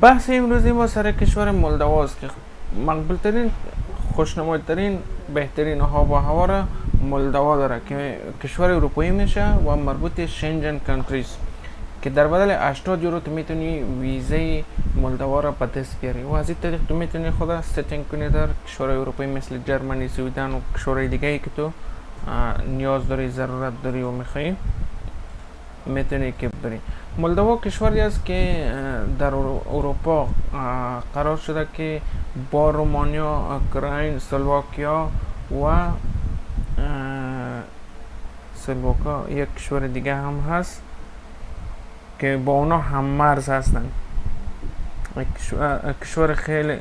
بحث امروزی ما سر کشور مولدوا است که مقبول ترین خوشنمای ترین بهترین آب و هوا را مولدوا داره که کشور اروپایی میشه و مربوط Schengen countries که در بدل 80 یورو تو میتونی ویزه مولدوا را به دست بیاری. و از این طریق تو میتونی خود setting کنی در کشور اروپایی مثل Germany Sweden و کشورهای دیگه ای که تو نیاز داری ضرورت داری و میخوایی می‌تونی که بری مولدوا کشوری است که در اروپا قرار شده که با رومانیا، اوکراین، سلواکیا و سلواکا یک کشور دیگه هم هست که با اونا هم مرز هستن. کشور خیلی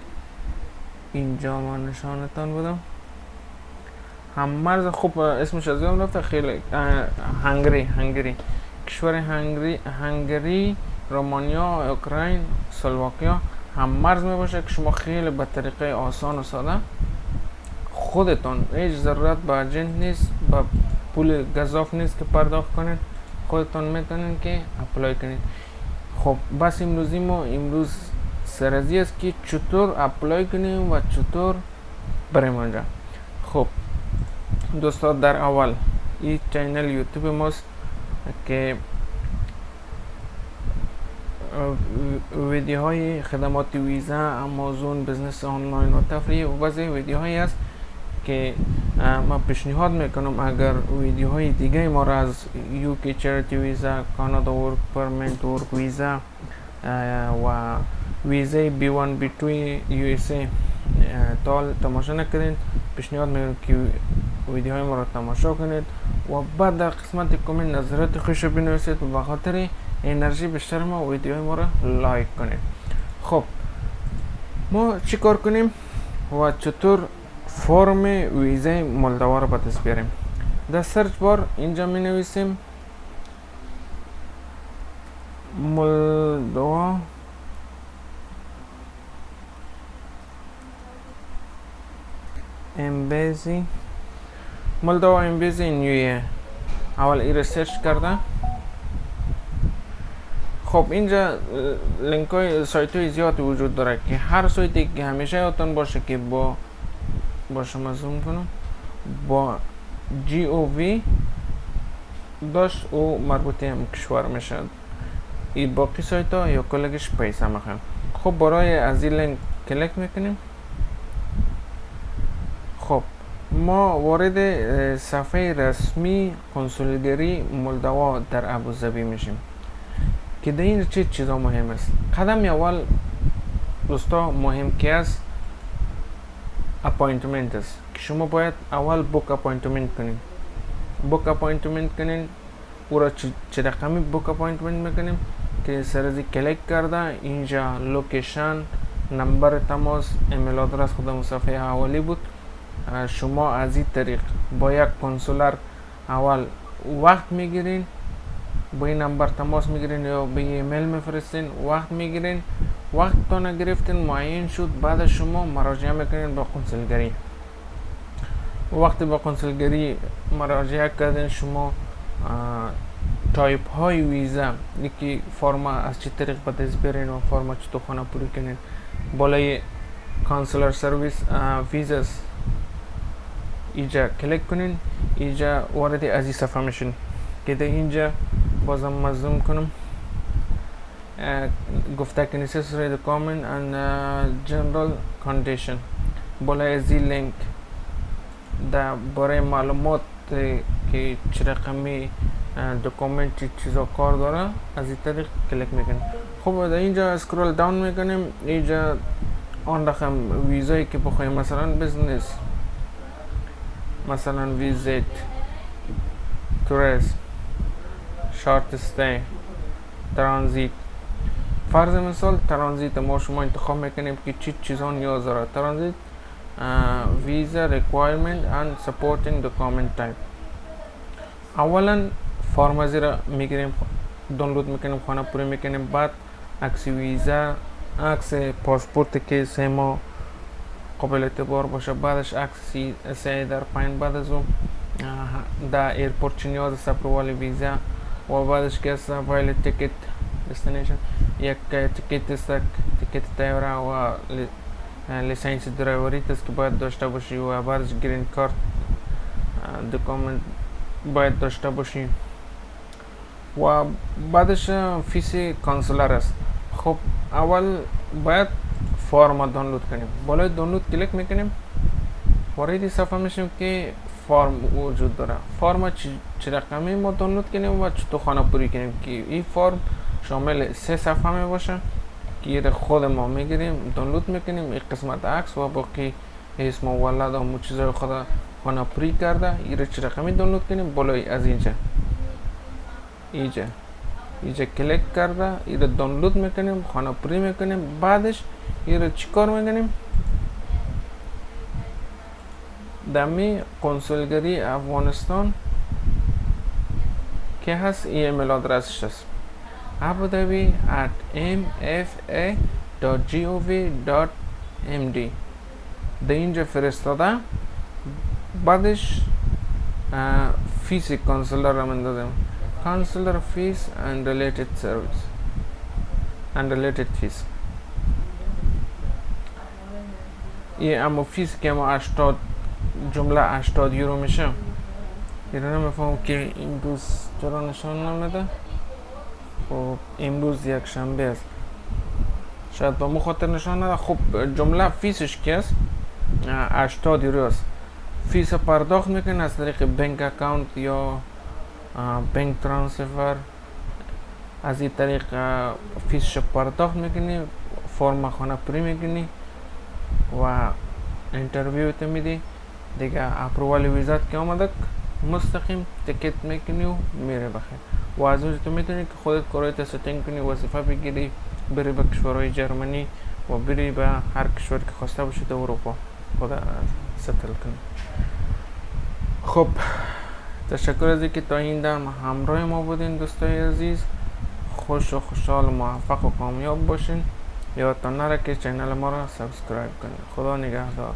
اینجا ما نشانتان بودم هم مرز خوب اسمش از یادم رفته خیلی Hungary Hungary. کشور Hungary Hungary رومانیا اوکراین سلواکیا هم مرز می باشه که شما خیلی به طریقه آسان و ساده خودتان هیچ ضرورت به agent نیست با پول گزاف نیست که پرداخت کنید. خودتان می‌تونین که apply کنید. خب بس امروزی ما امروز سر ازی است که چطور apply کنیم و چطور بریم آنجا خب دوستان در اول این channel YouTube ماست. که ویدیوهای خدمات ویزا Amazon business online و تفریح و بعضی ویدیوهایی است که ما پیشنهاد می‌کنم اگر ویدیوهای دیگه ما را از UK charity visa کانادا work permit work visa و ویزای بی 1 بی 2 یو اس ای تال تماشا نکردین پیشنهاد می‌کنم که ویدیوهای ما را تماشا کنید. و بعد در قسمت کامنت نظرات خوش بنویسید و بخاطر انرژی بیشتر ما ویدیوهای ما را لایک کنید. خب ما چی کار کنیم و چطور فرم ویزه مولدوا رو به بیاریم؟ در search bar اینجا می نویسیم مولدوا امبیزی مولدوا امبیزی نیویه اول ای سرچ کرده. خب اینجا لینک های سایت های زیادی وجود داره که هر سایتی که همیشه یادتان باشه که با با شما زوم کنم. با جی او وی داشت او مربوط هم کشور میشه. ای باقی سایت ها یا کلگش پیسه می‌خوان خب برای از این لینک کلیک می‌کنیم خب ما وارد صفحه رسمی کنسولگری مولدوا در ابوظبی میشیم. که در این چه چیزا مهم است؟ قدم اول دوستا مهم که است؟ appointment است. که شما باید اول book appointment کنین. book appointment کنین او را چه رقمی book appointment می‌کنیم؟ که سر ازی کلیک کرده اینجا location نمبر تماس email address خودم صفحه حوالی بود. شما از این طریق با یک consular اول وقت می‌گیرین با این نمبر تماس می‌گیرین یا به ایمیل میفرستین وقت می‌گیرین. وقت تو نگرفتین معین شد بعد شما مراجعه می‌کنین با کنسولگری. وقتی با کنسولگری مراجعه کردین شما تایپ های ویزا یکی فرما از چه طریق به دست برین و فرما چطور خانه پوری کنین. بالای consular service visas اینجا کلیک کنین اینجا وارد از این صفحه میشین که در اینجا بازم مزوم کنم گفته که necessary document and uh, general condition. بالای از این لینک در برای معلومات که چه رقمی document چی چیزا کار داره از این طریق کلیک می‌کنیم خب در اینجا scroll down می‌کنیم اینجا آن رقم ویزایی که بخوایم مثلا business مثلا visit توریست short stay ترانزیت. فرض مثال ترانزیت ما شما انتخاب می‌کنیم که چی چیزان نیاز داره. transit visa requirement and supporting document type. اولا فرم ازی را می‌گیریم دانلود می‌کنیم خانه پوری می‌کنیم بعد عکس ویزا عکس پاسپورت که سه ماه قابل اعتبار باشه بعدش عکس سه در پایین بعد از اون در airport نیاز ویزا و بعدش که است final ticket destination یک ticket است ticket تیاره و license driver ی است که باید داشته باشی و بعدش green card document باید داشته باشی و بعدش fees consular است خب اول باید فرم دانلود کنیم بالای دانلود کلیک می‌کنیم وارد صفحه میشیم که فرم وجود داره فرم چه رقمی ما دانلود کنیم و چطور خانه پوری کنیم که این فرم شامل سه صفحه می باشه که خود ما می‌گیریم دانلود می‌کنیم این قسمت عکس و باقی اسم و ولد و مو چیزای خود خانه پری کرده این چه رقمی دانلود کنیم بالای از اینجا اینجا اینجا کلیک کرده این دانلود می‌کنیم خانه پری می‌کنیم بعدش این چیکار می‌کنیم دمی کنسولگری افغانستان که هست email address ش هست abudabi at mfa.gov.md ده اینجا فرستاده بعدش fees consular را من دادم consular fees and related service. And related fees. یه اما fees که ما 80 جمله 80 یورو میشه. یه نمیفهم که این روز چرا نشان نمیده. خب امروز یک شنبه است. شاید با خاطر نشان نده. خب جمله fees ش که است؟ 80 یورو است. fees پرداخت می‌کنه از طریق bank account یا bank transfer. از این طریق fees ش پرداخت می‌کنی فرم خانه پری می‌کنی. و interview تو میدی دیگه approval ویزات که آمده مستقیم تکت می‌کنی و میره بخیر و از اونجا تو می‌تونی که خودت کارایت setting کنی وظیفه بگیری بری به کشورهای جرمنی و بری به هر کشور که خواسته باشی در اروپا خود settle کنی خب تشکر از اینکه تا این دم همراه ما بودین دوستای عزیز خوش و خوشحال و موفق و کامیاب باشین یادتان نره که channel ما را subscribe کنید خدا نگهدار